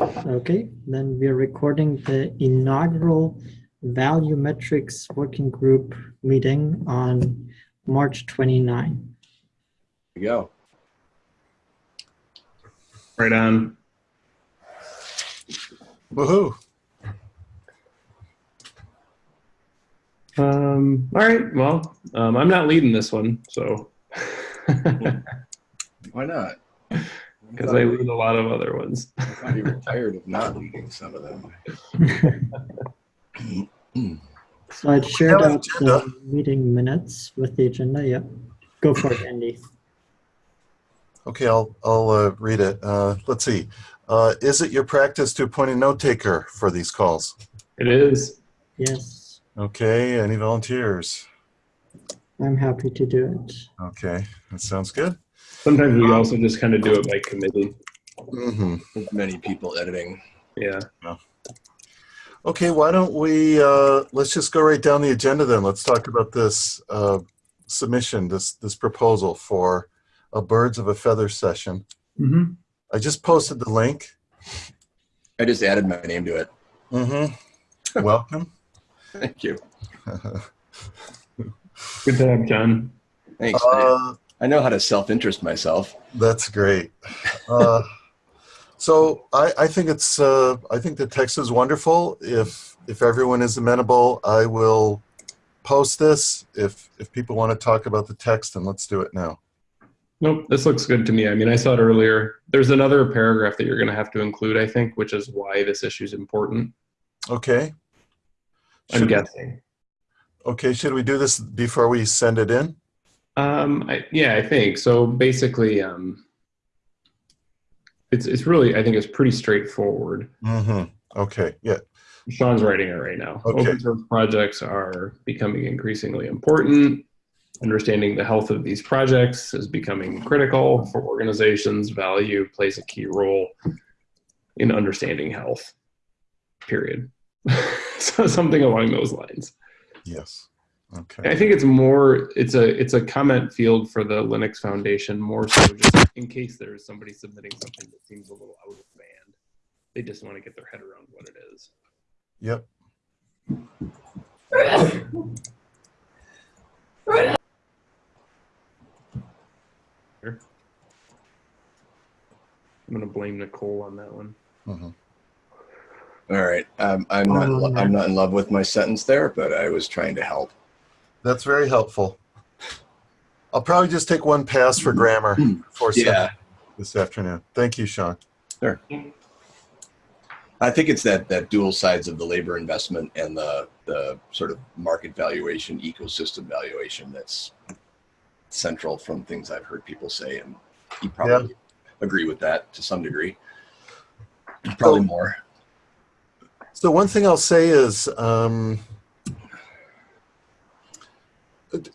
Okay, then we're recording the inaugural Value Metrics Working Group meeting on March 29. There you go. Right on. Woohoo. Um, all right. Well, um, I'm not leading this one, so Why not? Because I lead a lot of other ones. I thought you were tired of not leading some of them. So I shared Yeah, out the meeting minutes with the agenda. Yep. Go for it, Andy. Okay, I'll, I'll uh, read it. Uh, let's see. Uh, is it your practice to appoint a note taker for these calls? It is. Yes, Okay, any volunteers? I'm happy to do it. Okay, that sounds good. Sometimes we also just kind of do it by committee. hmm With many people editing. Yeah. Okay, why don't we, uh, let's just go right down the agenda then. Let's talk about this uh, submission, this, this proposal for a Birds of a Feather session. Mm-hmm. I just posted the link. I just added my name to it. Mm-hmm. Welcome. Thank you. Good to have John. Thanks. Uh, I know how to self-interest myself. That's great. Uh, so I, I think it's uh, I think the text is wonderful. If if everyone is amenable, I will post this. If if people want to talk about the text, then let's do it now. Nope, this looks good to me. I mean, I saw it earlier. There's another paragraph that you're going to have to include, I think, which is why this issue is important. Okay. I'm Should- guessing. Okay. Should we do this before we send it in? Um, I, yeah, I think so. Basically, um, it's it's really I think it's pretty straightforward. Mm-hmm. Okay. Yeah. Sean's writing it right now. Okay. Open source projects are becoming increasingly important. Understanding the health of these projects is becoming critical for organizations. Value plays a key role in understanding health. Period. so something along those lines. Yes. Okay. I think it's more it's a it's a comment field for the Linux Foundation more so just in case there's somebody submitting something that seems a little out of band. They just want to get their head around what it is. Yep. I'm gonna blame Nicole on that one. Mhm. All right. Um, I'm not. in lo- I'm not in love with my sentence there, but I was trying to help. That's very helpful. I'll probably just take one pass for grammar for Yeah. this afternoon. Thank you, Sean. Sure. I think it's that that dual sides of the labor investment and the the sort of market valuation, ecosystem valuation that's central from things I've heard people say, and you probably agree with that to some degree. Probably So- more. So one thing I'll say is, um,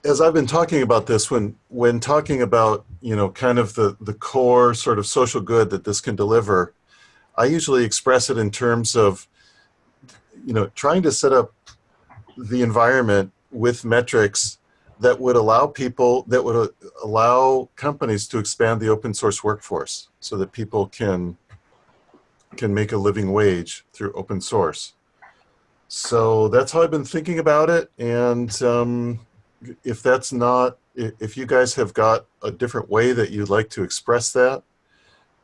as I've been talking about this, when when talking about you know kind of the the core sort of social good that this can deliver, I usually express it in terms of you know trying to set up the environment with metrics that would allow people that would uh, allow companies to expand the open source workforce so that people can can make a living wage through open source. So that's how I've been thinking about it. And um, if that's not, if you guys have got a different way that you'd like to express that,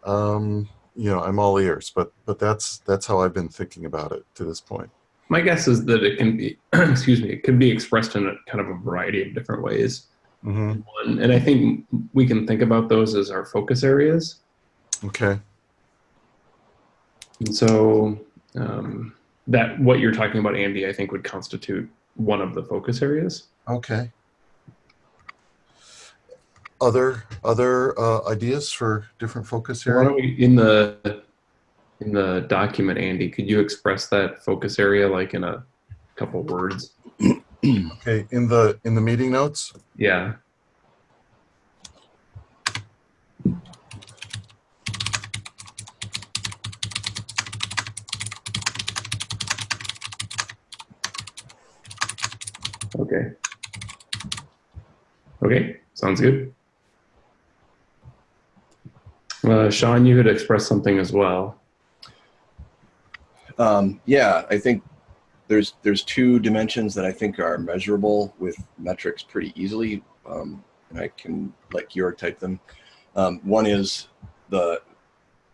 um, you know, I'm all ears. But but that's that's how I've been thinking about it to this point. My guess is that it can be excuse me, it can be expressed in a kind of a variety of different ways. hmm One, and I think we can think about those as our focus areas. Okay. And so um, that what you're talking about, Andy, I think would constitute one of the focus areas. Okay. Other other uh, ideas for different focus Why areas? don't we, in the in the document, Andy, could you express that focus area like in a couple words? Okay. In the in the meeting notes. Yeah. Okay. Okay, sounds good. Uh, Sean, you had expressed something as well. Um, yeah, I think there's there's two dimensions that I think are measurable with metrics pretty easily, um, and I can like Georg type them. Um, one is the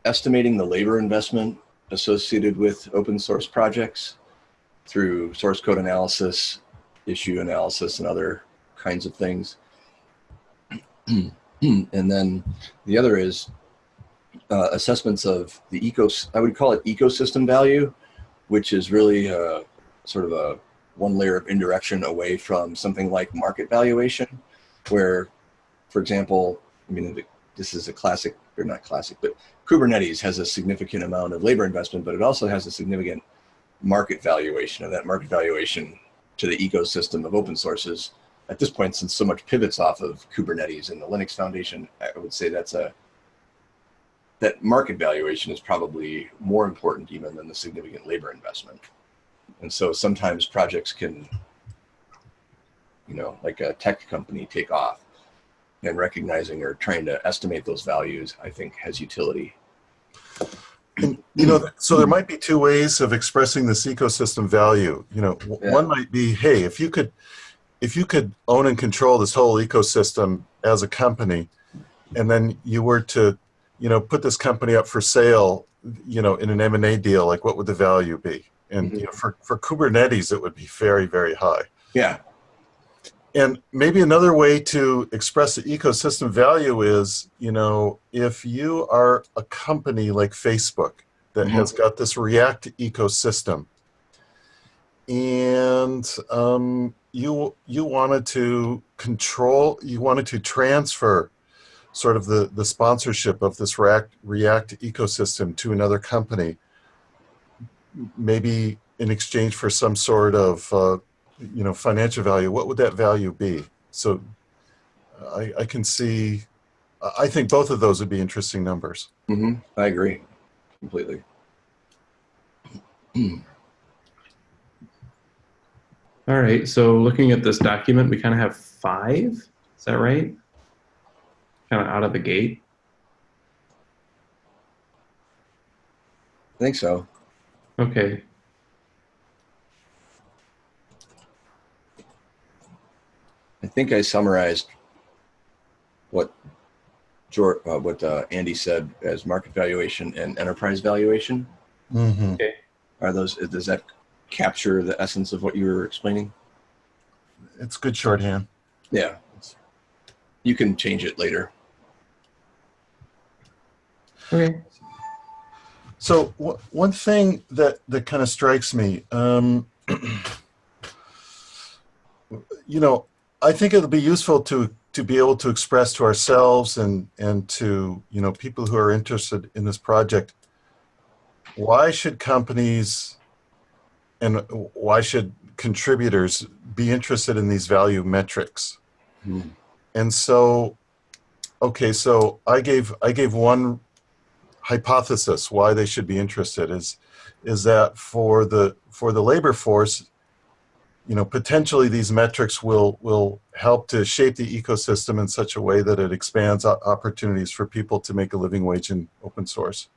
estimating the labor investment associated with open source projects through source code analysis, issue analysis, and other kinds of things. and then the other is uh, assessments of the ecos. I would call it ecosystem value, which is really a, sort of a one layer of indirection away from something like market valuation, where, for example, I mean, this is a classic, or not classic, but Kubernetes has a significant amount of labor investment, but it also has a significant market valuation, and that market valuation to the ecosystem of open sources. At this point, since so much pivots off of Kubernetes and the Linux Foundation, I would say that's a that market valuation is probably more important even than the significant labor investment. And so sometimes projects can, you know, like a tech company take off and recognizing or trying to estimate those values, I think has utility. And, you know, so there might be two ways of expressing this ecosystem value. You know, Yeah. one might be, hey, if you could, if you could own and control this whole ecosystem as a company, and then you were to, you know, put this company up for sale, you know, in an M and A deal, like what would the value be? And you know, for for Kubernetes, it would be very, very high. Yeah. And maybe another way to express the ecosystem value is, you know, if you are a company like Facebook that Mhm. has got this React ecosystem, and um, you you wanted to control, you wanted to transfer sort of the the sponsorship of this React React ecosystem to another company, maybe in exchange for some sort of uh, you know financial value. What would that value be? So i, I can see i think both of those would be interesting numbers. Hmm I agree completely. All right, so looking at this document, we kind of have five. Is that right? Kind of out of the gate. I think so. Okay. I think I summarized what George, uh, what uh, Andy said as market valuation and enterprise valuation. mm-hmm. Are those? Does that capture the essence of what you were explaining? it's good shorthand Yeah. You can change it later. Okay. so w- one thing that that kind of strikes me um, you know i think it'll be useful to to be able to express to ourselves and and to you know people who are interested in this project why should companies and why should contributors be interested in these value metrics Hmm. and so okay so i gave i gave one hypothesis why they should be interested is is that for the for the labor force you know potentially these metrics will will help to shape the ecosystem in such a way that it expands opportunities for people to make a living wage in open source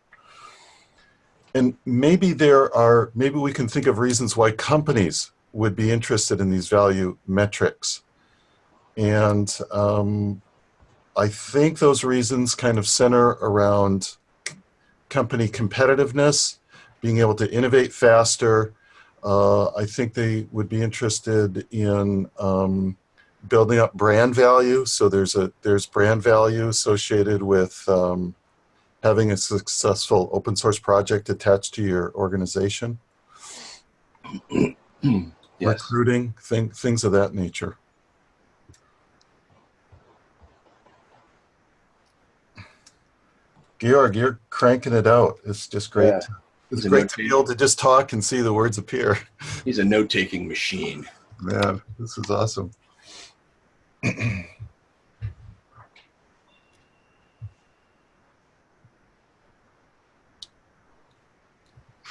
and maybe there are maybe we can think of reasons why companies would be interested in these value metrics and um, i think those reasons kind of center around company competitiveness being able to innovate faster uh, I think they would be interested in um, building up brand value. So there's a there's brand value associated with um, having a successful open source project attached to your organization. Yes. Recruiting, thing, things of that nature. Georg, you're cranking it out. It's just great. Yeah. It's He's great to be able to just talk and see the words appear. He's a note-taking machine. Man, this is awesome.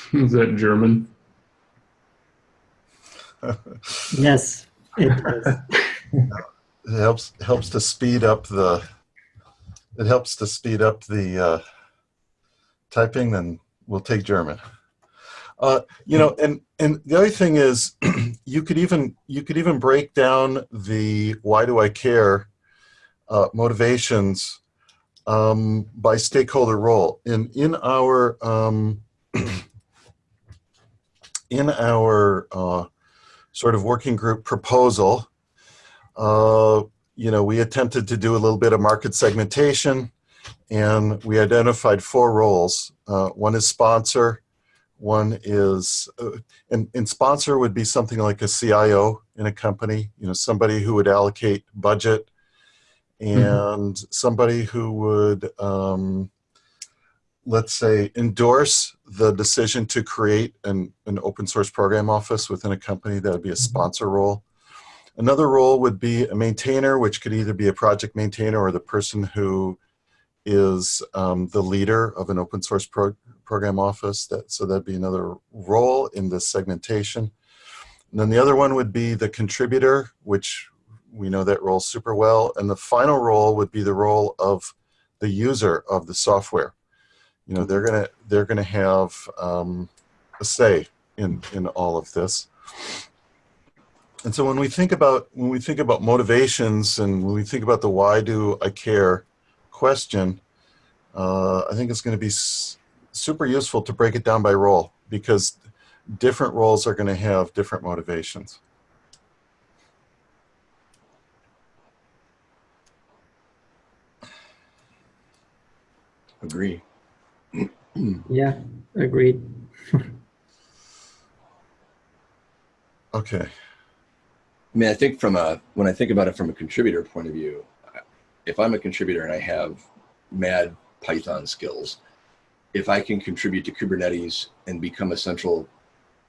Is that German? Yes, it is. It helps helps to speed up the it helps to speed up the uh, typing. Then we'll take German. Uh, you know, and and the other thing is, you could even you could even break down the why do I care uh, motivations um, by stakeholder role. In in our um, in our uh, sort of working group proposal, uh, you know, we attempted to do a little bit of market segmentation, and we identified four roles. Uh, one is sponsor. One is, uh, and, and sponsor would be something like a CIO in a company, you know, somebody who would allocate budget and somebody who would, um, let's say, endorse the decision to create an, an open source program office within a company. That would be a sponsor role. Another role would be a maintainer, which could either be a project maintainer or the person who is um, the leader of an open source pro program office. That, so that'd be another role in this segmentation. And then the other one would be the contributor, which we know that role super well. And the final role would be the role of the user of the software. You know, they're gonna they're gonna have um, a say in in all of this. And so when we think about when we think about motivations and when we think about the why do I care question, uh, I think it's going to be super useful to break it down by role because different roles are going to have different motivations. Agree. Hmm. Yeah, agreed. Okay. I mean, I think from a when I think about it from a contributor point of view, if I'm a contributor and I have mad Python skills, if I can contribute to Kubernetes and become a central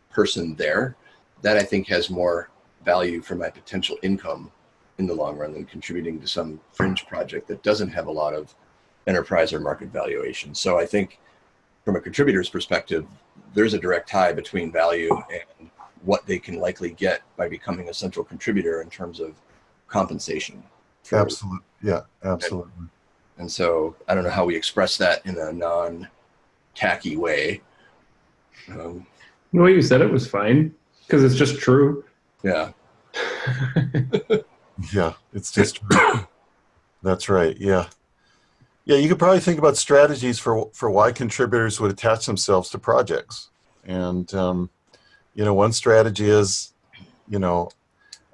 person there, that I think has more value for my potential income in the long run than contributing to some fringe project that doesn't have a lot of enterprise or market valuation. So I think from a contributor's perspective, there's a direct tie between value and what they can likely get by becoming a central contributor in terms of compensation. for- Absolutely. Yeah, absolutely. And so I don't know how we express that in a non tacky way. Um, The way you said it was fine because it's just true. yeah. Yeah, it's just that's right. Yeah, yeah. You could probably think about strategies for for why contributors would attach themselves to projects, and um, you know, one strategy is, you know,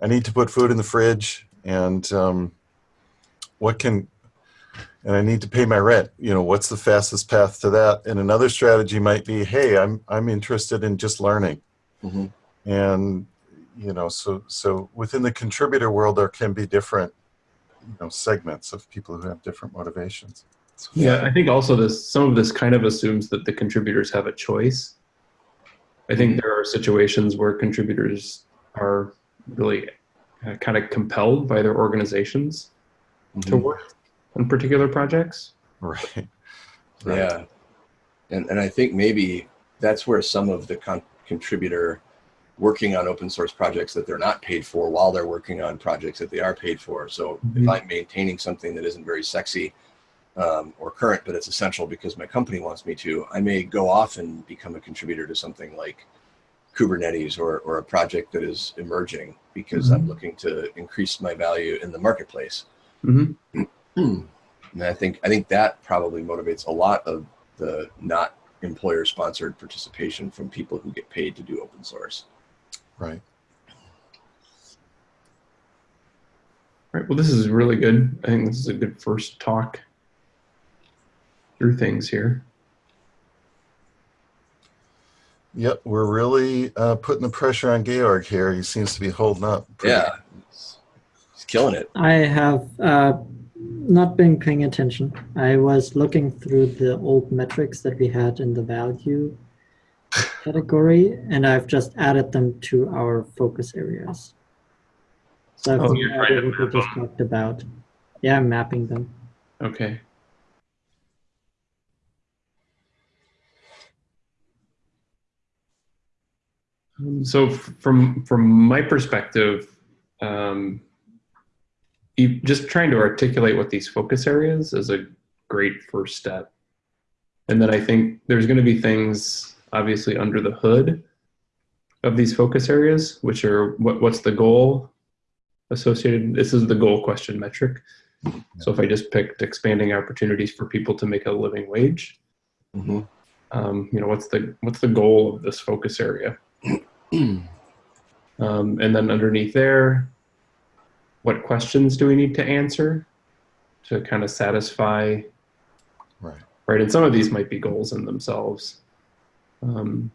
I need to put food in the fridge, and um, what can and I need to pay my rent. You know, what's the fastest path to that? And another strategy might be, hey, I'm I'm interested in just learning, Mhm. and you know, so so within the contributor world, there can be different, you know, segments of people who have different motivations. So, Yeah, I think also this some of this kind of assumes that the contributors have a choice. I think there are situations where contributors are really uh, kind of compelled by their organizations to Mhm. work on particular projects. right. Right. Yeah. And, and I think maybe that's where some of the con- contributor working on open source projects that they're not paid for while they're working on projects that they are paid for. So if Mhm. I'm maintaining something that isn't very sexy um, or current, but it's essential because my company wants me to, I may go off and become a contributor to something like Kubernetes or, or a project that is emerging because I'm looking to increase my value in the marketplace. hmm And I think I think that probably motivates a lot of the not employer sponsored participation from people who get paid to do open source. Right. Right. Well, this is really good. I think this is a good first talk through things here. Yep, we're really uh, putting the pressure on Georg here. He seems to be holding up. pretty- Yeah, it's, it's killing it. I have uh, not been paying attention. I was looking through the old metrics that we had in the value category, and I've just added them to our focus areas. So I've Oh, you're what we just talked about. Yeah, I'm mapping them. Okay. Um, So from from my perspective, um, you, just trying to articulate what these focus areas is a great first step. And then I think there's going to be things obviously under the hood of these focus areas, which are what, what's the goal associated? This is the goal question metric. So if I just picked expanding opportunities for people to make a living wage, Mhm. um, you know, what's the what's the goal of this focus area? Um, and then underneath there, what questions do we need to answer to kind of satisfy Right. right? And some of these might be goals in themselves. Um,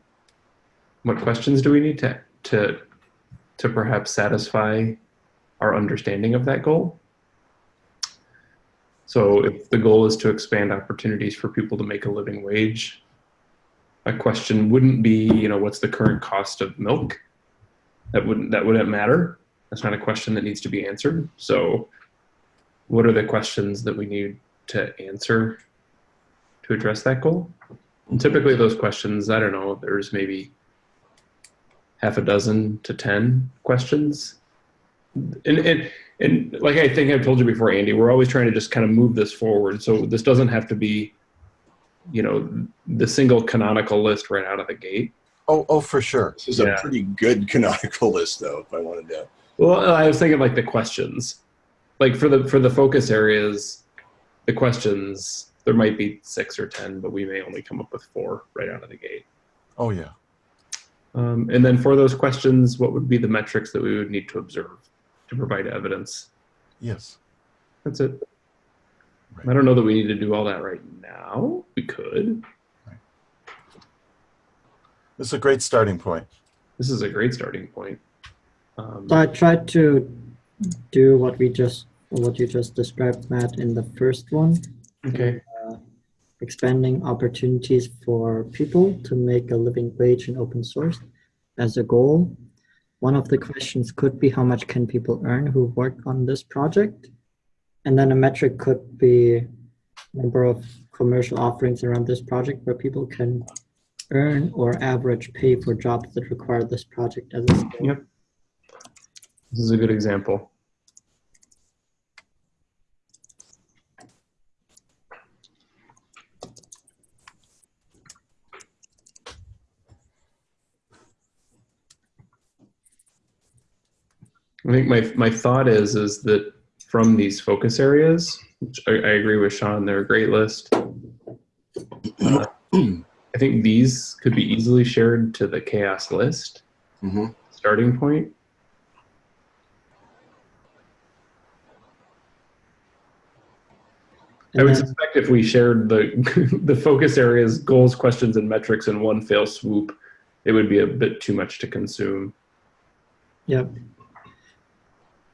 what questions do we need to to to perhaps satisfy our understanding of that goal? So, if the goal is to expand opportunities for people to make a living wage, a question wouldn't be, you know, what's the current cost of milk? That wouldn't that wouldn't matter. That's not a question that needs to be answered. So, what are the questions that we need to answer to address that goal? And typically, those questions, I don't know, there's maybe half a dozen to 10 questions. And, and, and like I think I've told you before, Andy, we're always trying to just kind of move this forward. So this doesn't have to be, you know, the single canonical list right out of the gate. Oh, oh, for sure. This is Yeah. a pretty good canonical list, though. If I wanted to, Well, I was thinking like the questions, like for the for the focus areas, the questions there might be six or ten, but we may only come up with four right out of the gate. Oh, yeah. Um, and then for those questions, what would be the metrics that we would need to observe to provide evidence? Yes. That's it. Right. I don't know that we need to do all that right now. We could. This is a great starting point. This is a great starting point. Um, I tried to do what we just, what you just described, Matt, in the first one, okay. Expanding opportunities for people to make a living wage in open source as a goal. One of the questions could be how much can people earn who work on this project? And then a metric could be number of commercial offerings around this project where people can earn or average pay for jobs that require this project as a skill. Yep. This is a good example. I think my my thought is is that from these focus areas, which I, I agree with Sean, they're a great list. Uh, I think these could be easily shared to the CHAOSS list Mhm. starting point. I would suspect if we shared the the focus areas, goals, questions, and metrics in one fell swoop, it would be a bit too much to consume. Yep.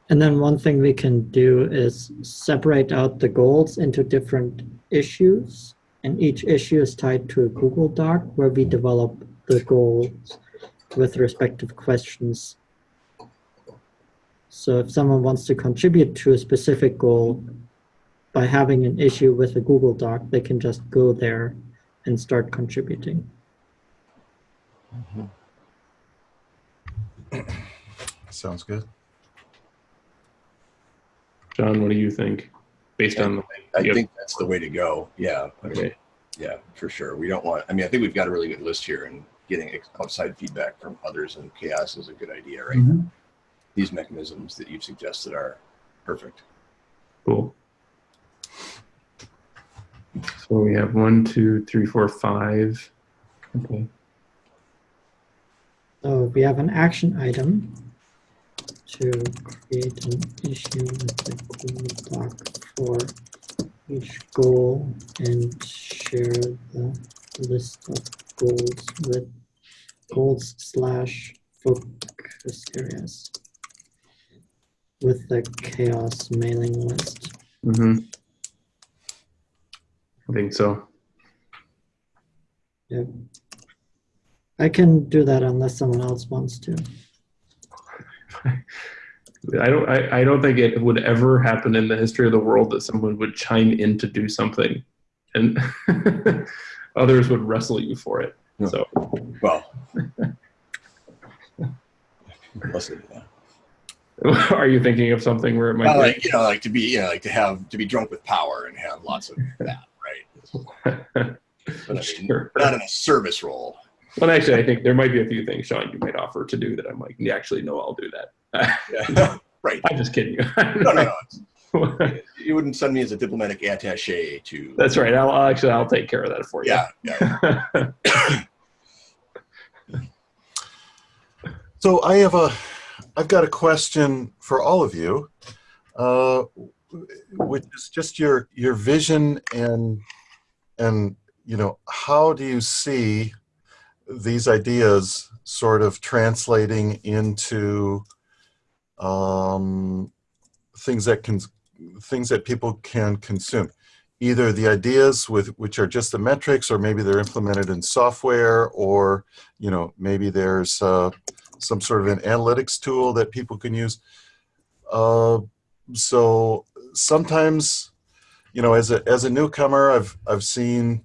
And then one thing we can do is separate out the goals into different issues. And each issue is tied to a Google Doc where we develop the goals with respective questions. So if someone wants to contribute to a specific goal by having an issue with a Google Doc, they can just go there and start contributing. Mm-hmm. Sounds good. John, what do you think? Based on the, I Yep. think that's the way to go. Yeah. I mean, okay, Yeah, for sure. We don't want, I mean, I think we've got a really good list here and getting outside feedback from others and CHAOSS is a good idea, right? Mhm. These mechanisms that you've suggested are perfect. cool. So we have one, two, three, four, five. Okay. So we have an action item to create an issue with the Google Doc for each goal and share the list of goals with goals slash focus areas with the CHAOSS mailing list. Mm-hmm. I think so. Yep. I can do that unless someone else wants to. I don't. I, I don't think it would ever happen in the history of the world that someone would chime in to do something, and others would wrestle you for it. Yeah. So Well, listen, are you thinking of something where it might Well, like, you know, like to be, you know, like to have, to be drunk with power and have lots of that, right? But I mean, Sure. not in a service role. Well, actually, I think there might be a few things, Sean, you might offer to do that I'm like, yeah, actually, no, I'll do that. Yeah. right. I'm just kidding you. No, no, no. You wouldn't send me as a diplomatic attaché to. That's right. I'll, I'll actually, I'll take care of that for you. Yeah, yeah. So I have a, I've got a question for all of you, uh, which is just your your vision and and you know how do you see these ideas sort of translating into um, things that can things that people can consume. Either the ideas with which are just the metrics or maybe they're implemented in software or you know maybe there's uh, some sort of an analytics tool that people can use. Uh, so sometimes you know as a as a newcomer i've i've seen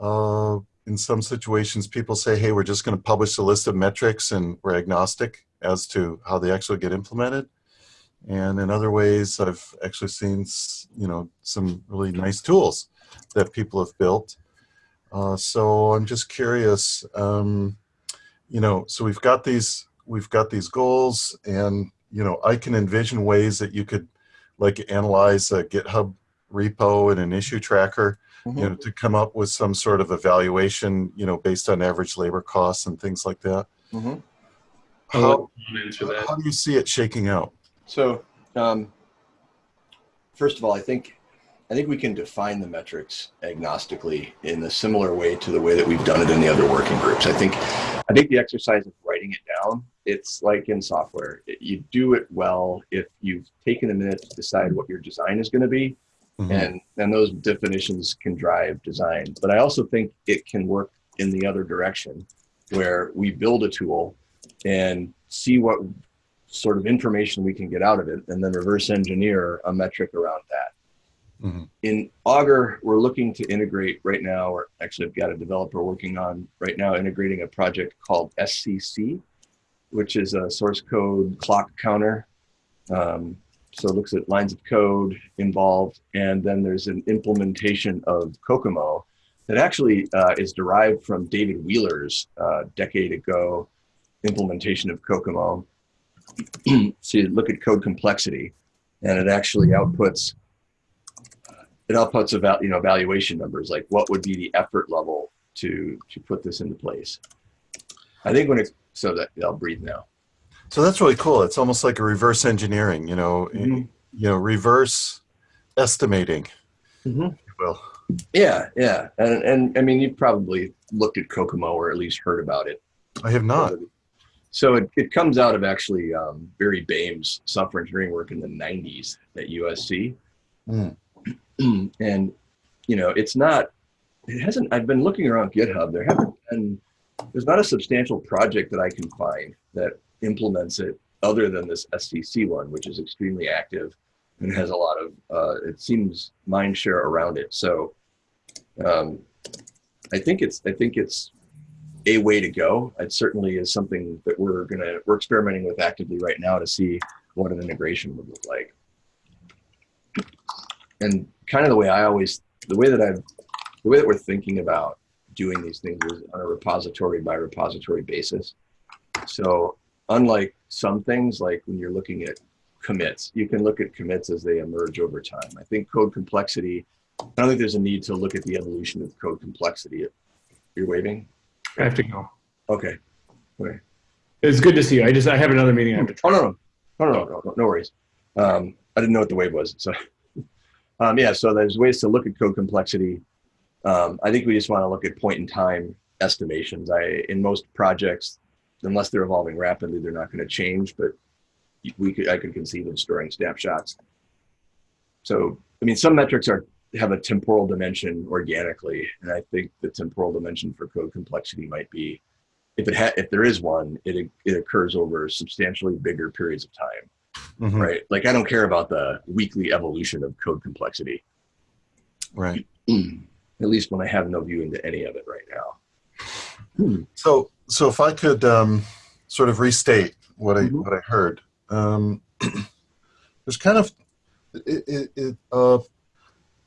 uh, in some situations people say hey we're just going to publish a list of metrics and we're agnostic as to how they actually get implemented. And in other ways i've actually seen you know some really nice tools that people have built. Uh, so i'm just curious um, you know so we've got these we've got these goals and you know i can envision ways that you could like analyze a github repo and an issue tracker you know to come up with some sort of evaluation you know based on average labor costs and things like that Mhm. How, let that. how do you see it shaking out So, um, first of all, I think I think we can define the metrics agnostically in a similar way to the way that we've done it in the other working groups. I think I think the exercise of writing it down, it's like in software. It- You do it well if you've taken a minute to decide what your design is going to be, Mhm. and and those definitions can drive design. But I also think it can work in the other direction, where we build a tool and see what sort of information we can get out of it, and then reverse engineer a metric around that. Mhm. In Augur, we're looking to integrate right now, or actually, I've got a developer working on right now integrating a project called SCC, which is a source code clock counter. Um, so it looks at lines of code involved, and then there's an implementation of COCOMO that actually uh, is derived from David Wheeler's uh, decade ago implementation of COCOMO. so you look at code complexity, and it actually outputs it outputs about you know evaluation numbers like what would be the effort level to to put this into place. I think when it so that I'll breathe now. So that's really cool it's almost like a reverse engineering you know Mhm. you know reverse estimating if you will Yeah, yeah, and and I mean you've probably looked at COCOMO or at least heard about it. i have not So it, it comes out of actually um, Barry Boehm's software engineering work in the 90s at USC. Mm. and, you know, it's not, it hasn't, I've been looking around GitHub. There haven't been, there's not a substantial project that I can find that implements it other than this SCC one, which is extremely active and has a lot of, uh, it seems, mind share around it. So um, I think it's, I think it's a way to go. It certainly is something that we're gonna we're experimenting with actively right now to see what an integration would look like. And kind of the way I always the way that I've the way that we're thinking about doing these things is on a repository by repository basis. So unlike some things like when you're looking at commits, you can look at commits as they emerge over time. I think code complexity, I don't think there's a need to look at the evolution of code complexity. You're waving? I have to go. Okay. Okay. It's good to see you. I just I have another meeting I have to. Oh, no, no, no, no, no, no, no worries. Um, I didn't know what the wave was. So, um, yeah, so there's ways to look at code complexity. Um, I think we just want to look at point in time estimations. I, in most projects, unless they're evolving rapidly, they're not going to change, but we could, I could conceive of storing snapshots. So, I mean, some metrics are, have a temporal dimension organically. And I think the temporal dimension for code complexity might be if it ha- if there is one, it it occurs over substantially bigger periods of time, Mhm. right? Like I don't care about the weekly evolution of code complexity, right at least when I have no view into any of it right now. So, so if I could um, sort of restate what I Mhm. what I heard, um, there's kind of it, it, it uh,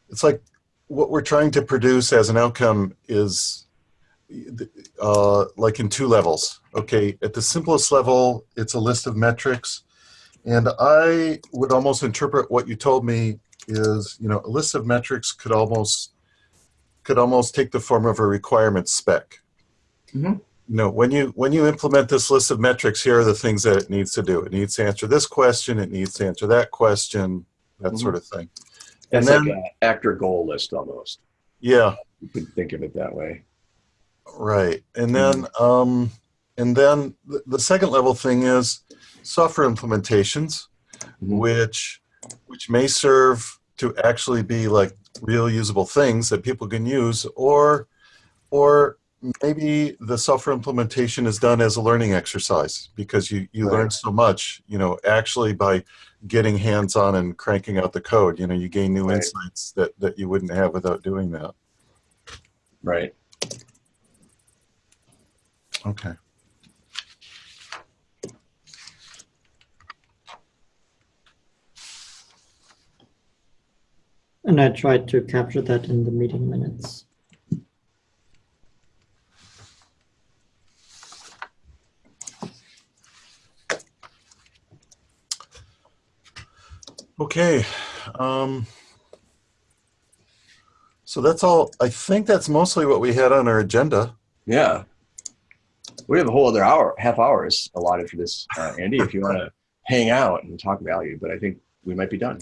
it's like what we're trying to produce as an outcome is uh, like in two levels. Okay, at the simplest level, it's a list of metrics. And I would almost interpret what you told me is, you know, a list of metrics could almost could almost take the form of a requirement spec. Mhm. You know, when you when you implement this list of metrics, here are the things that it needs to do. It needs to answer this question. It needs to answer that question. That Mhm. sort of thing. And then, like an actor goal list almost. yeah, You could think of it that way. Right. And then um and then the, the second level thing is software implementations Mhm. which which may serve to actually be like real usable things that people can use or or maybe the software implementation is done as a learning exercise because you you learn so much, you know, actually by getting hands on and cranking out the code, you know, you gain new Right. insights that that you wouldn't have without doing that. Right. Okay. And I tried to capture that in the meeting minutes. Okay. Um, so that's all. I think that's mostly what we had on our agenda. Yeah. We have a whole other hour, half hours allotted for this, uh, Andy, if you want to hang out and talk value, but I think we might be done.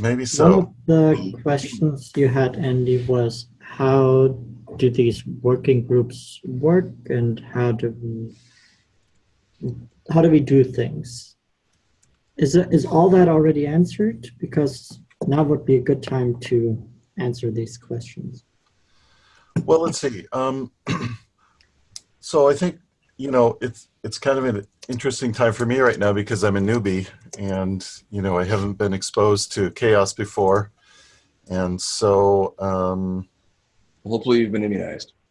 Maybe One of the questions you had, Andy, was how do these working groups work and how do we how do we do things? Is it, is all that already answered? Because now would be a good time to answer these questions. Well, let's see. Um, so I think you know it's it's kind of an interesting time for me right now because I'm a newbie and you know I haven't been exposed to CHAOSS before, and so um, Hopefully you've been immunized.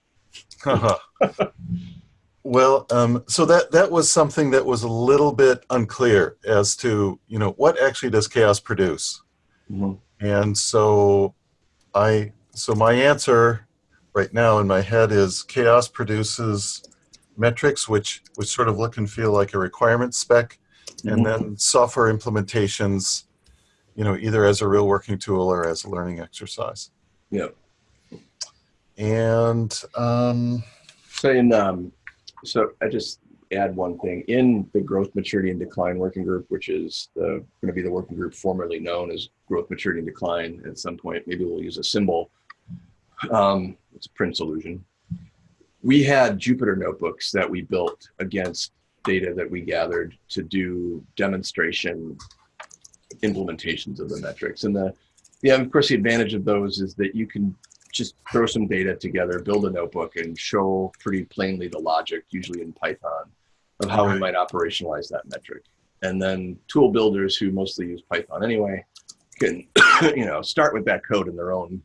well, um, so that that was something that was a little bit unclear as to you know what actually does CHAOSS produce, Mhm. and so I so my answer right now in my head is CHAOSS produces metrics which which sort of look and feel like a requirement spec, and then software implementations, you know, either as a real working tool or as a learning exercise. Yep. And um, So in um, so I just add one thing in the growth, maturity, and decline working group, which is the going to be the working group formerly known as growth, maturity, and decline. At some point, maybe we'll use a symbol. Um, it's a print solution. We had Jupyter notebooks that we built against data that we gathered to do demonstration implementations of the metrics. And the yeah, of course, the advantage of those is that you can just throw some data together, build a notebook, and show pretty plainly the logic, usually in Python, of how we might operationalize that metric. And then tool builders who mostly use Python anyway can, you know, start with that code in their own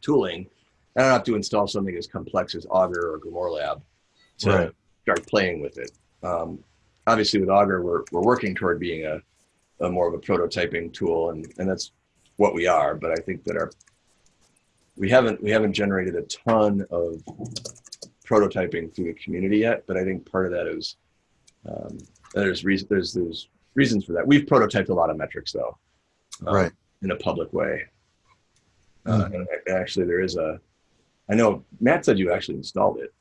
tooling. I don't have to install something as complex as Augur or Grimoire Lab to Right. start playing with it. Um, obviously, with Augur, we're, we're working toward being a, a more of a prototyping tool, and, and that's what we are. But I think that our we haven't we haven't generated a ton of prototyping through the community yet. But I think part of that is um, there's reason there's there's reasons for that. We've prototyped a lot of metrics though, um, right. in a public way. Uh, and actually, there is a. I know Matt said you actually installed it.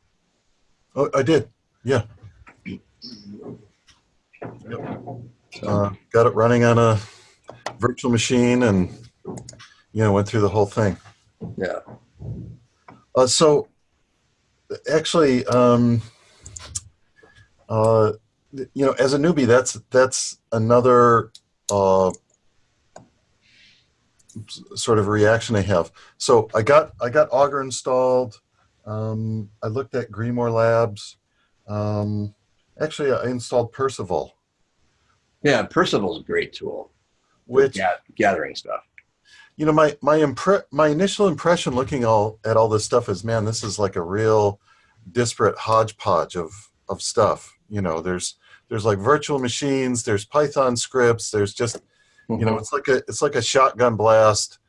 Oh, I did. Yeah. So, Uh, got it running on a virtual machine and, you know, went through the whole thing. Yeah. Uh, so actually, um, uh, you know, as a newbie, that's, that's another, uh, sort of reaction I have. So I got, I got Augur installed. Um, I looked at Grimoire Labs. Um, actually, I installed Perceval, Yeah, Perceval's a great tool. which, gathering stuff. You know my my impre- my initial impression looking all at all this stuff is man this is like a real disparate hodgepodge of of stuff you know there's there's like virtual machines there's python scripts there's just you know it's like a it's like a shotgun blast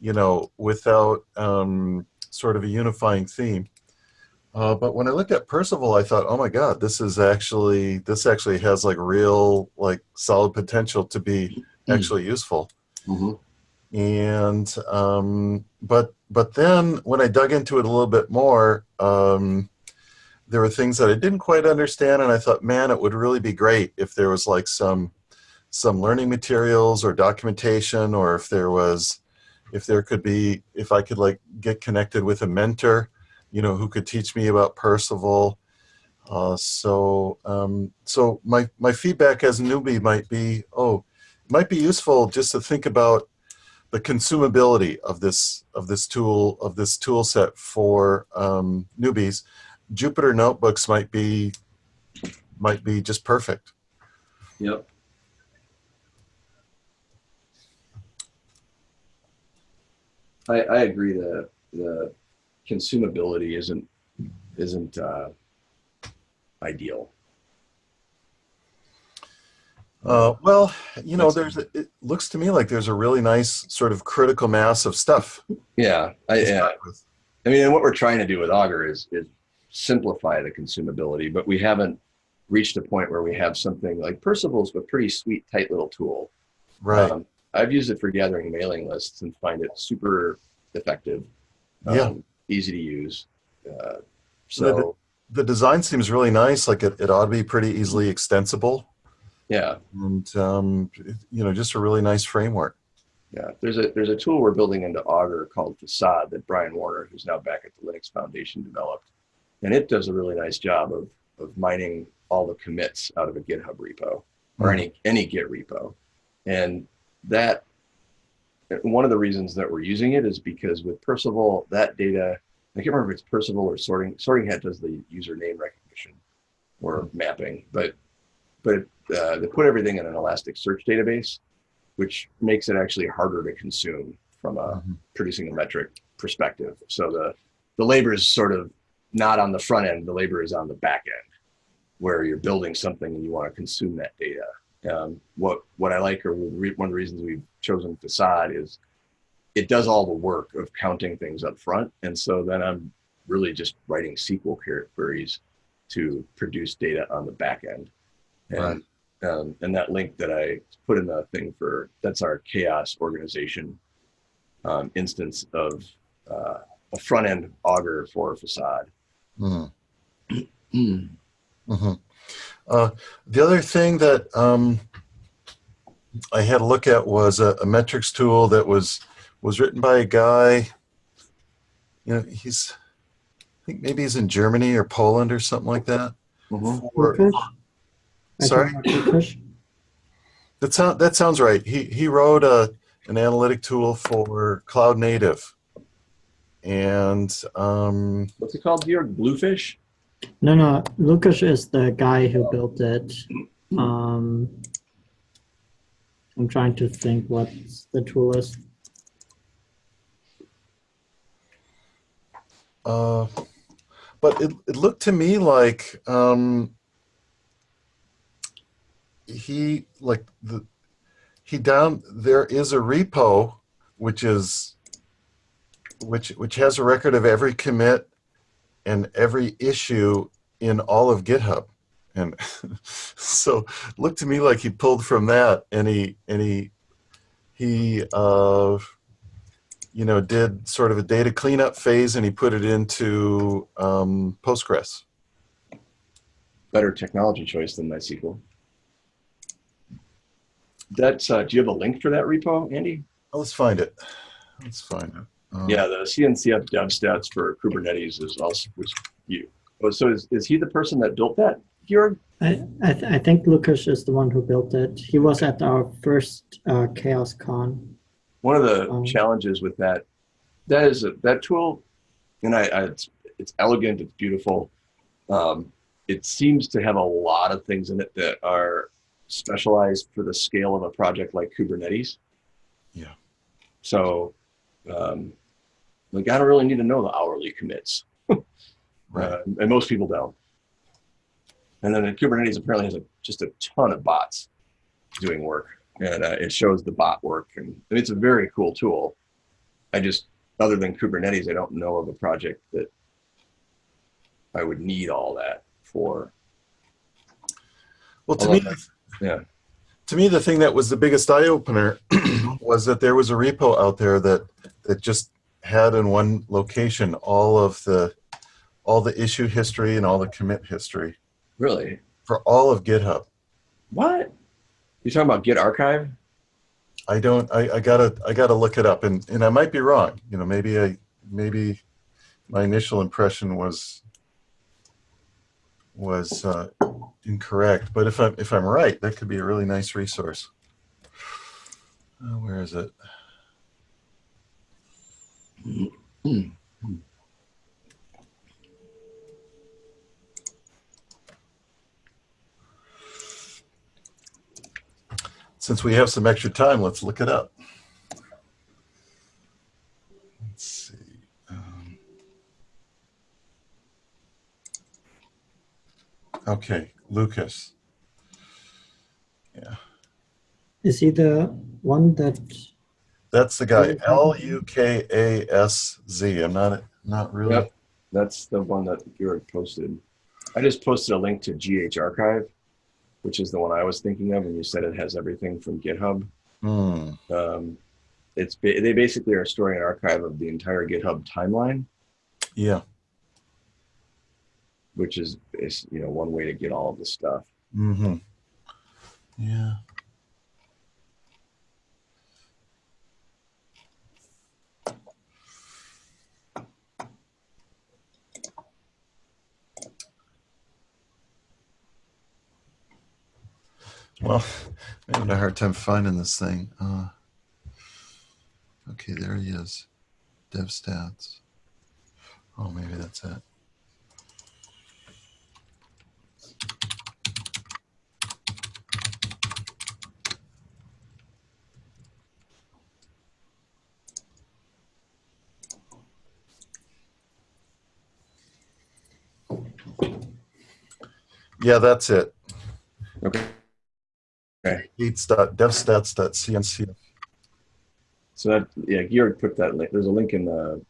you know without um, sort of a unifying theme Uh, but when I looked at Perceval, I thought, oh my God, this is actually this actually has like real like solid potential to be Hmm. actually useful. Mhm. And um, but but then when I dug into it a little bit more, um, there were things that I didn't quite understand, and I thought, man, it would really be great if there was like some some learning materials or documentation, or if there was if there could be if I could like get connected with a mentor, you know, who could teach me about Perceval. Uh, so um, so my my feedback as a newbie might be, oh, it might be useful just to think about the consumability of this of this tool of this tool set for um, newbies. Jupyter notebooks might be might be just perfect. Yep. I, I agree that the consumability isn't isn't uh, ideal. Uh, well, you know, there's a, it looks to me like there's a really nice sort of critical mass of stuff. Yeah, I, yeah. with. I mean, and what we're trying to do with Augur is is simplify the consumability, but we haven't reached a point where we have something like Perceval's a pretty sweet, tight little tool. Right. Um, I've used it for gathering mailing lists and find it super effective. Yeah. um, easy to use. Uh, So the- the design seems really nice. Like it, it ought to be pretty easily extensible, yeah, and um, you know, just a really nice framework. yeah. There's a there's a tool we're building into Augur called Facade that Brian Warner, who's now back at the Linux Foundation, developed, and it does a really nice job of of mining all the commits out of a GitHub repo or any any Git repo, and that one of the reasons that we're using it is because with Perceval, that data, I can't remember if it's Perceval or Sorting. Sorting Hat does the username recognition or mapping, but but uh, they put everything in an Elasticsearch database, which makes it actually harder to consume from a Mhm. producing a metric perspective. So the the labor is sort of not on the front end; the labor is on the back end, where you're building something and you want to consume that data. Um, what what I like, or one of the reasons we've chosen Facade is it does all the work of counting things up front, and so then I'm really just writing SQL queries to produce data on the back end. And um, and that link that I put in the thing for that's our CHAOSS organization um, instance of uh, a front end Augur for facade. Mhm. Mhm. Uh, the other thing that um, I had a look at was a, a metrics tool that was was written by a guy. You know, he's I think maybe he's in Germany or Poland or something like that. Mhm. For- Lukasz? I Sorry? think that sound that sounds right. He he wrote a an analytic tool for cloud native, and um, What's it called, Georg? Bluefish? No, no, Lukasz is the guy who built it. Um, I'm trying to think what the tool is. Uh, but it, it looked to me like um, he like the he down there is a repo which is which which has a record of every commit and every issue in all of GitHub. And so looked to me like he pulled from that and he and he he uh you know, did sort of a data cleanup phase and he put it into um, Postgres. Better technology choice than MySQL. That's, uh, do you have a link for that repo, Andy? Oh, let's find it. Let's find it. Um, Yeah, the CNCF dev stats for Kubernetes is also was you. Oh, so is, is he the person that built that, Georg? I I, th- I think Lukasz is the one who built it. He was at our first uh, CHAOSScon. One of the Um, challenges with that, that is a, that tool, and I, I it's, it's elegant, it's beautiful. Um, it seems to have a lot of things in it that are specialized for the scale of a project like Kubernetes. Yeah. So, um, like I don't really need to know the hourly commits. Right. Uh, and most people don't. And then Kubernetes apparently has a, just a ton of bots doing work, and uh, it shows the bot work, and, and it's a very cool tool. I just, other than Kubernetes, I don't know of a project that I would need all that for. Well, to me, yeah. to me, the thing that was the biggest eye opener was that there was a repo out there that that just had in one location all of the all the issue history and all the commit history Really? for all of GitHub. What? You're talking about Git Archive? I don't. I, I gotta. I gotta look it up, and and I might be wrong. You know, maybe I maybe my initial impression was was uh, incorrect. But if I'm if I'm right, that could be a really nice resource. Uh, where is it? Since we have some extra time, let's look it up. Let's see. Um, okay, Lukasz. Yeah. Is he the one that? That's the guy. L U K A S Z. I'm not not really. Yep. That's the one that Georg posted. I just posted a link to GH Archive, which is the one I was thinking of, and you said it has everything from GitHub. Hmm. Um, it's they basically are storing an archive of the entire GitHub timeline, Yeah. Which is, is you know one way to get all of the stuff. Mm-hmm. Yeah. Well, I'm having a hard time finding this thing. Uh, okay, there he is. Dev stats. Oh, maybe that's it. Yeah, that's it. Okay. Gates.devstats.cnc. So that yeah, Georg put that link. There's a link in the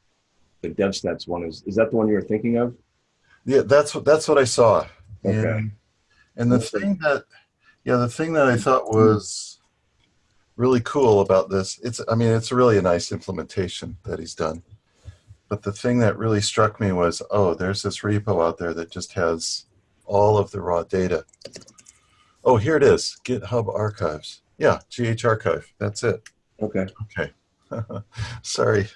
the DevStats one. Is is that the one you were thinking of? Yeah, that's what that's what I saw. Okay. And, and the thing that yeah, the thing that I thought was really cool about this, it's I mean, it's really a nice implementation that he's done. But the thing that really struck me was, oh, there's this repo out there that just has all of the raw data. Oh, here it is, GitHub Archives. Yeah, GH Archive. That's it. Okay. Okay. Sorry.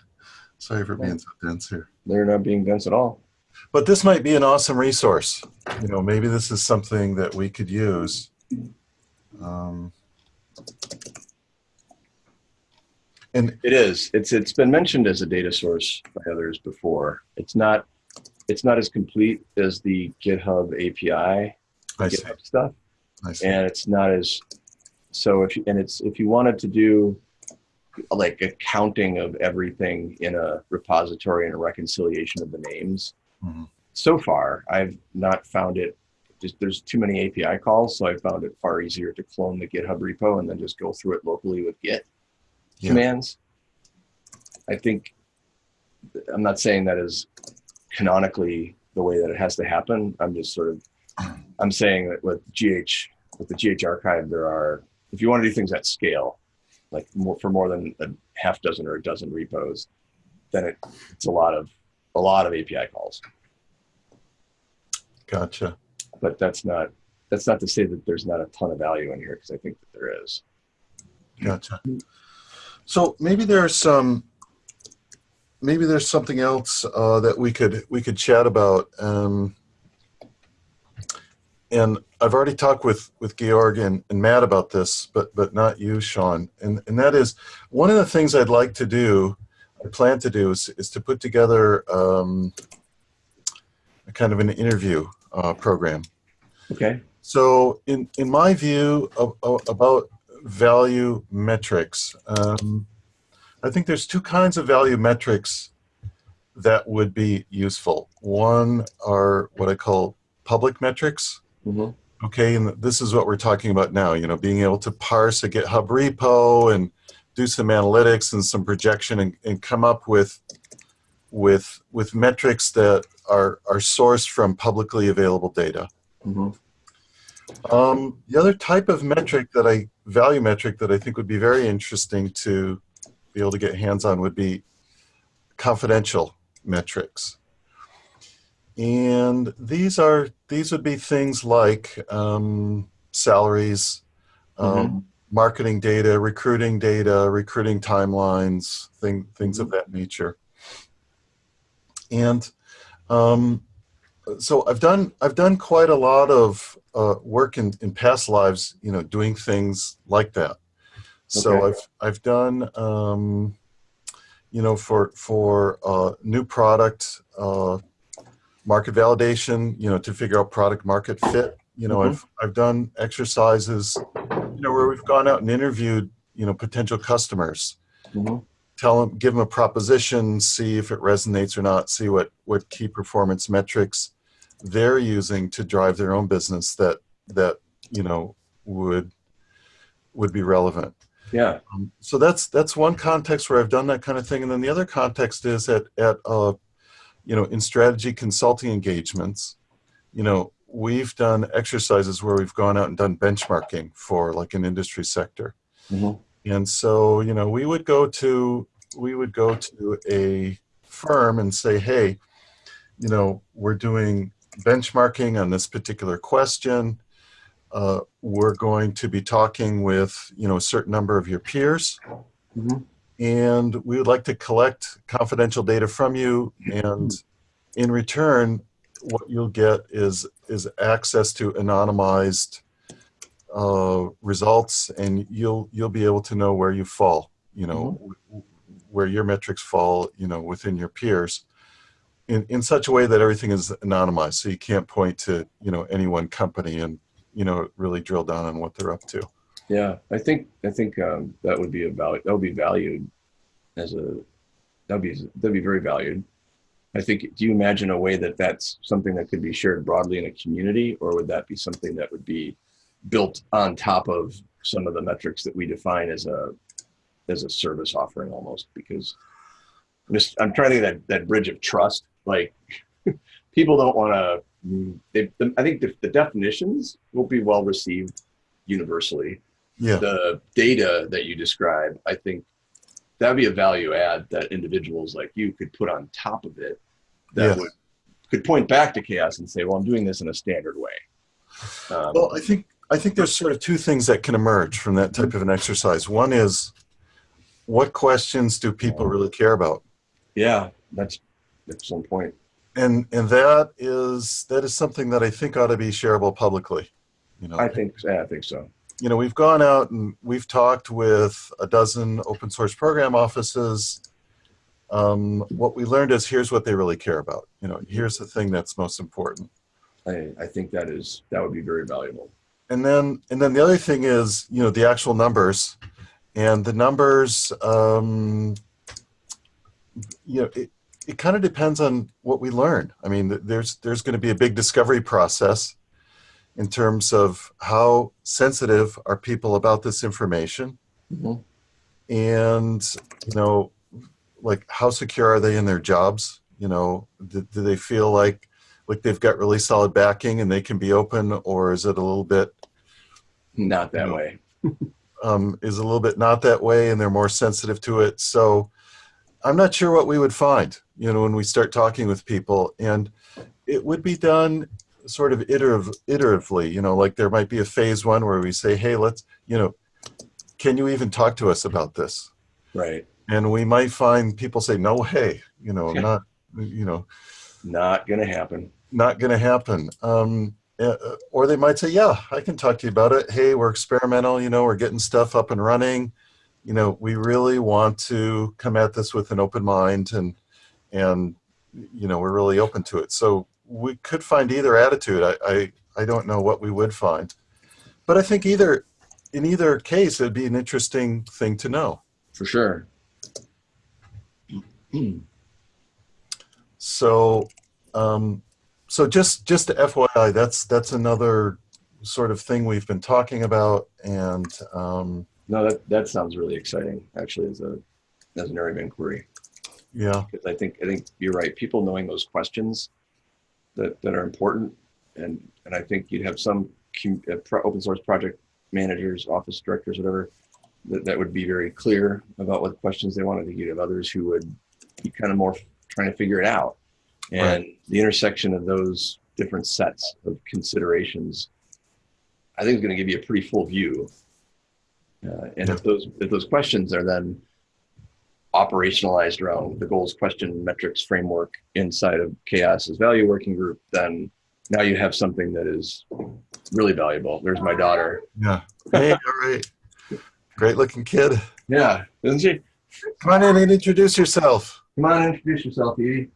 Sorry for being so dense here. They're not being dense at all. But this might be an awesome resource. You know, maybe this is something that we could use. Um, and It is. It's it's been mentioned as a data source by others before. It's not it's not as complete as the GitHub API. GitHub stuff, and it's not as so if you, and it's if you wanted to do like a counting of everything in a repository and a reconciliation of the names. Mhm. So far, I've not found it. Just there's too many API calls, so I found it far easier to clone the GitHub repo and then just go through it locally with Git Yeah. commands. I think I'm not saying that is canonically the way that it has to happen. I'm just sort of I'm saying that with GH with the GH archive there are if you want to do things at scale, like more, for more than a half dozen or a dozen repos, then it, it's a lot of a lot of API calls. Gotcha. But that's not that's not to say that there's not a ton of value in here because I think that there is. Gotcha. So maybe there's some, maybe there's something else uh, that we could we could chat about. Um, and I've already talked with with Georg and, and Matt about this, but but not you, Sean. And and that is one of the things I'd like to do. I plan to do is is to put together um, a kind of an interview uh, program. Okay. So, in in my view of, of, about value metrics, um, I think there's two kinds of value metrics that would be useful. One are what I call public metrics. hmm Okay, and this is what we're talking about now. You know, being able to parse a GitHub repo and do some analytics and some projection and, and come up with with with metrics that are, are sourced from publicly available data. Mhm. Um, the other type of metric that I, value metric that I think would be very interesting to be able to get hands on would be confidential metrics. And these are, these would be things like um, salaries, um, marketing data, recruiting data, recruiting timelines, thing, things of that nature. And um, so I've done I've done quite a lot of uh, work in, in past lives, you know, doing things like that. So Okay. I've I've done um, you know for for uh, new product uh, market validation, you know, to figure out product market fit. You know, Mhm. I've I've done exercises, you know, where we've gone out and interviewed, you know, potential customers Mhm. tell them, give them a proposition, see if it resonates or not, see what, what key performance metrics they're using to drive their own business that, that, you know, would, would be relevant. Yeah. Um, so that's, that's one context where I've done that kind of thing. And then the other context is at, at, uh, you know, in strategy consulting engagements, you know, we've done exercises where we've gone out and done benchmarking for like an industry sector. Mhm. And so, you know, we would go to we would go to a firm and say, "Hey, you know, we're doing benchmarking on this particular question. Uh, we're going to be talking with you know a certain number of your peers, Mhm. and we would like to collect confidential data from you. And in return, what you'll get is is access to anonymized uh, results, and you'll you'll be able to know where you fall. You know, w- where your metrics fall. You know, within your peers. In, in such a way that everything is anonymized, so you can't point to you know any one company and you know really drill down on what they're up to. Yeah, I think I think um, that would be a value. That would be valued as a that'd be that'd be very valued. I think. Do you imagine a way that that's something that could be shared broadly in a community, or would that be something that would be built on top of some of the metrics that we define as a as a service offering almost? Because I'm just I'm trying to of that that bridge of trust. Like people don't want to. They, I think the, the definitions will be well received universally Yeah, the data that you describe, I think that'd be a value add that individuals like you could put on top of it that Yes. would could point back to CHAOSS and say, well, I'm doing this in a standard way. Um, Well, I think I think there's sort of two things that can emerge from that type of an exercise. One is what questions do people really care about? yeah, that's that's excellent point. And and that is that is something that I think ought to be shareable publicly. You know, I think, yeah, I think so. you know, we've gone out and we've talked with a dozen open source program offices. Um, what we learned is here's what they really care about. You know, here's the thing that's most important. I, I think that is that would be very valuable. and then and then the other thing is you know the actual numbers and the numbers um you know it, it kind of depends on what we learn i mean there's there's going to be a big discovery process in terms of how sensitive are people about this information Mhm. and you know like how secure are they in their jobs you know do, do they feel like like they've got really solid backing and they can be open or is it a little bit Not that No. way. um, is a little bit not that way and they're more sensitive to it so i'm not sure what we would find you know when we start talking with people and it would be done sort of iterative, iteratively you know like there might be a phase one where we say hey let's you know can you even talk to us about this Right. and we might find people say no way you know not you know Not gonna happen. not going to happen. Um, uh, or they might say, yeah, I can talk to you about it. Hey, we're experimental, you know, we're getting stuff up and running. You know, we really want to come at this with an open mind and, and, you know, we're really open to it. So we could find either attitude. I, I, I don't know what we would find, but I think either, in either case, it'd be an interesting thing to know. For sure. So, um, so just just to FYI, that's that's another sort of thing we've been talking about, and um, No, that that sounds really exciting. Actually, as a as an area of inquiry. yeah, because I think I think you're right. People knowing those questions that, that are important. And, and I think you'd have some com- uh, pro- open source project managers, office directors, whatever, that, that would be very clear about what questions they want. I think you'd have others who would be kind of more trying to figure it out. And the intersection of those different sets of considerations, I think is going to give you a pretty full view. Uh, and if those if those questions are then operationalized around the goals, question, metrics framework inside of CHAOSS's value working group, then now you have something that is really valuable. There's my daughter. Yeah. Hey, all right. Great looking kid. Yeah, isn't she? Come on in and introduce yourself. Come on, introduce yourself, Edie.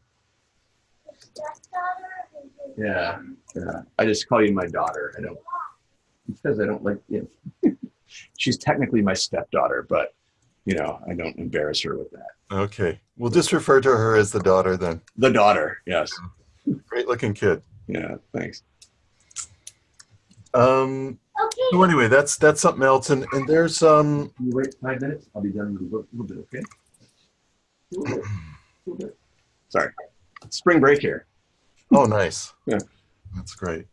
Yeah, yeah. I just call you my daughter. I don't because I don't like you know, she's technically my stepdaughter, but you know, I don't embarrass her with that. Okay. We'll just refer to her as the daughter then. The daughter, yes. Great looking kid. Yeah, thanks. Um, so anyway, that's that's something else. And, and there's um Can you wait five minutes? I'll be done in a little, little bit, okay? A little bit, a little bit. Sorry. Spring break here. oh nice. Yeah. That's great.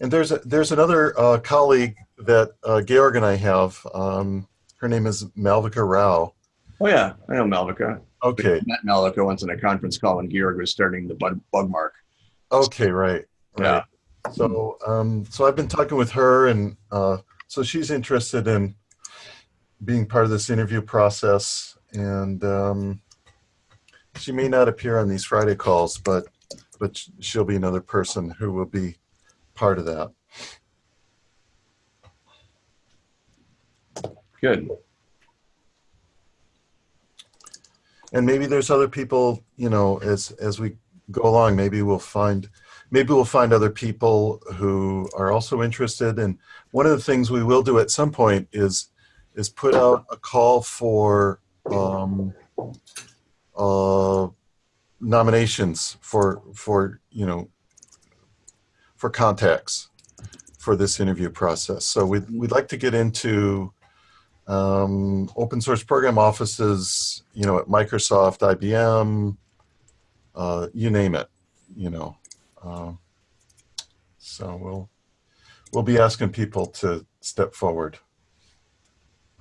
And there's a, there's another uh, colleague that uh, Georg and I have. Um, her name is Malvika Rao. Oh yeah, I know Malvika. Okay. Met Malvika once in a conference call when Georg was starting the bug, Bugmark. Okay. Right. Right. Yeah. So, um, so I've been talking with her, and uh, so she's interested in being part of this interview process. And um, she may not appear on these Friday calls, but but she'll be another person who will be part of that. Good. And maybe there's other people, you know, as as we go along, maybe we'll find maybe we'll find other people who are also interested. And one of the things we will do at some point is is put out a call for um, uh, nominations for for you know for contacts for this interview process. So we'd we'd like to get into um, open source program offices, you know, at Microsoft, IBM, uh, you name it, you know. Um, so we'll we'll be asking people to step forward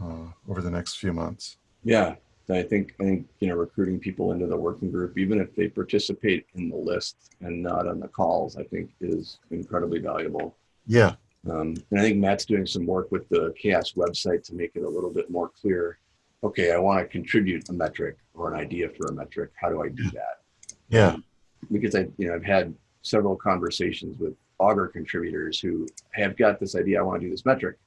uh, over the next few months. Yeah, I think I think you know recruiting people into the working group, even if they participate in the list and not on the calls, I think is incredibly valuable. Yeah, Um, and I think Matt's doing some work with the CHAOSS website to make it a little bit more clear. Okay, I want to contribute a metric or an idea for a metric. How do I do that? yeah, Because I, you know, I've had several conversations with Augur contributors who have got this idea. I want to do this metric,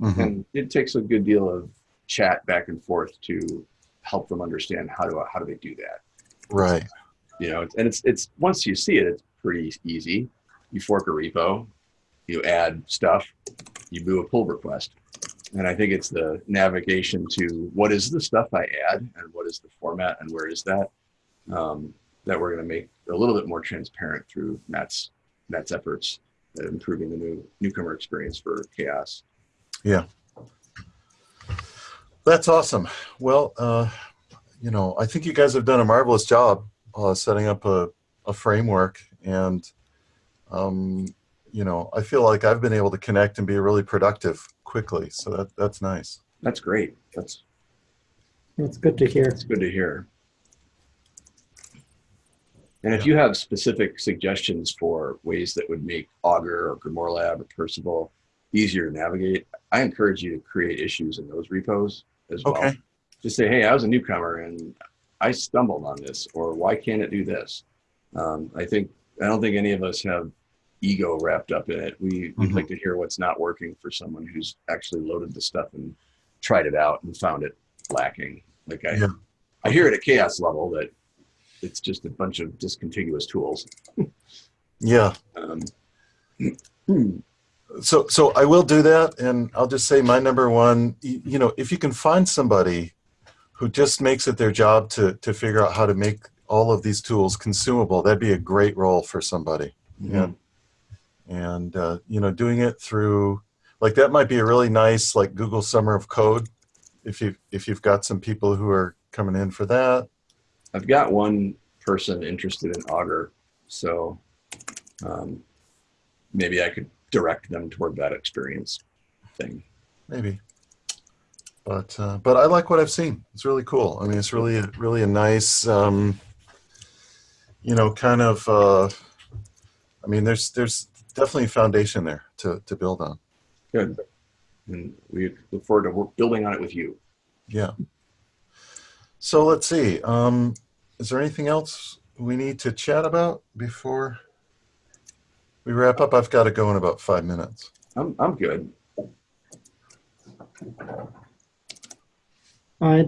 mhm, and it takes a good deal of chat back and forth to help them understand how do how do they do that. right, You know, and it's it's once you see it, it's pretty easy. You fork a repo, you add stuff, you do a pull request. And I think it's the navigation to what is the stuff I add and what is the format and where is that um, that we're going to make a little bit more transparent through Matt's Matt's efforts at improving the new newcomer experience for CHAOSS. That's awesome. Well, uh, you know, I think you guys have done a marvelous job uh, setting up a, a framework and um, you know, I feel like I've been able to connect and be really productive quickly. So that that's nice. That's great. That's It's good to hear. It's good to hear. And if you have specific suggestions for ways that would make Augur or Grimoire Lab or Perceval easier to navigate, I encourage you to create issues in those repos as well. Okay. Just say, hey, I was a newcomer and I stumbled on this, or why can't it do this? Um, I think I don't think any of us have ego wrapped up in it. We, We'd Mhm. like to hear what's not working for someone who's actually loaded the stuff and tried it out and found it lacking. Like I, Yeah. I hear it at CHAOSS level that it's just a bunch of discontiguous tools. Yeah. Um, So so I will do that, and I'll just say my number one. You know, if you can find somebody who just makes it their job to to figure out how to make all of these tools consumable, that'd be a great role for somebody. Yeah. And uh, you know, doing it through like that might be a really nice like Google Summer of Code, if you if you've got some people who are coming in for that. I've got one person interested in Augur, so um, maybe I could direct them toward that experience thing. maybe. But uh, but I like what I've seen. It's really cool. I mean, it's really really a nice, um, you know, kind of. Uh, I mean, there's there's definitely a foundation there to to build on. Good. And we look forward to work, building on it with you. Yeah. So let's see. Um, is there anything else we need to chat about before we wrap up? I've got to go in about five minutes. I'm, I'm good. I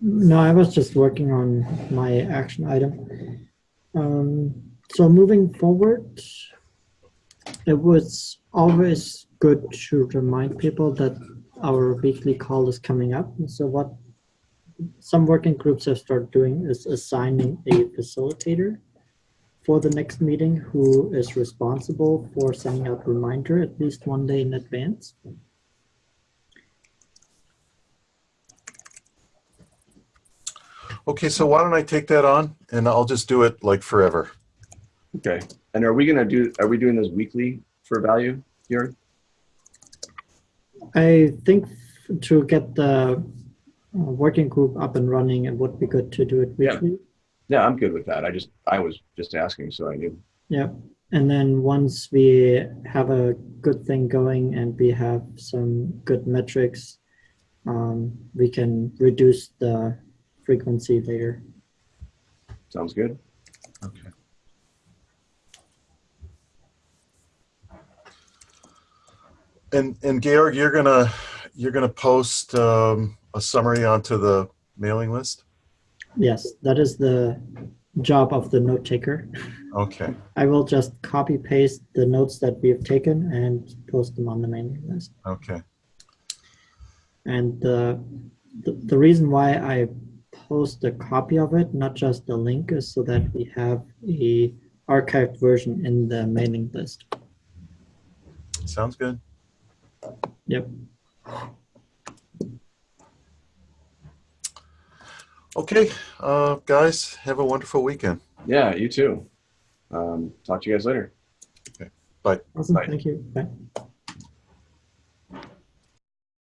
no, I was just working on my action item. Um, so moving forward, it was always good to remind people that our weekly call is coming up. And so what some working groups have started doing is assigning a facilitator for the next meeting who is responsible for sending out reminder at least one day in advance. Okay, so why don't I take that on and I'll just do it like forever. Okay. And are we going to do, are we doing this weekly for value here? I think to get the uh, working group up and running, it would be good to do it weekly. Yeah, I'm good with that. I just, I was just asking, so I knew. Yeah. And then once we have a good thing going and we have some good metrics, um, we can reduce the frequency later. Sounds good. Okay. And and Georg, you're gonna you're gonna post um, a summary onto the mailing list. Yes, that is the job of the note taker. Okay. I will just copy paste the notes that we have taken and post them on the mailing list. Okay. And the, the, the reason why I post a copy of it, not just the link, is so that we have a archived version in the mailing list. Sounds good. Yep. Okay, uh, guys, have a wonderful weekend. Yeah, you too. Um, talk to you guys later. Awesome. Bye. Thank you. Bye.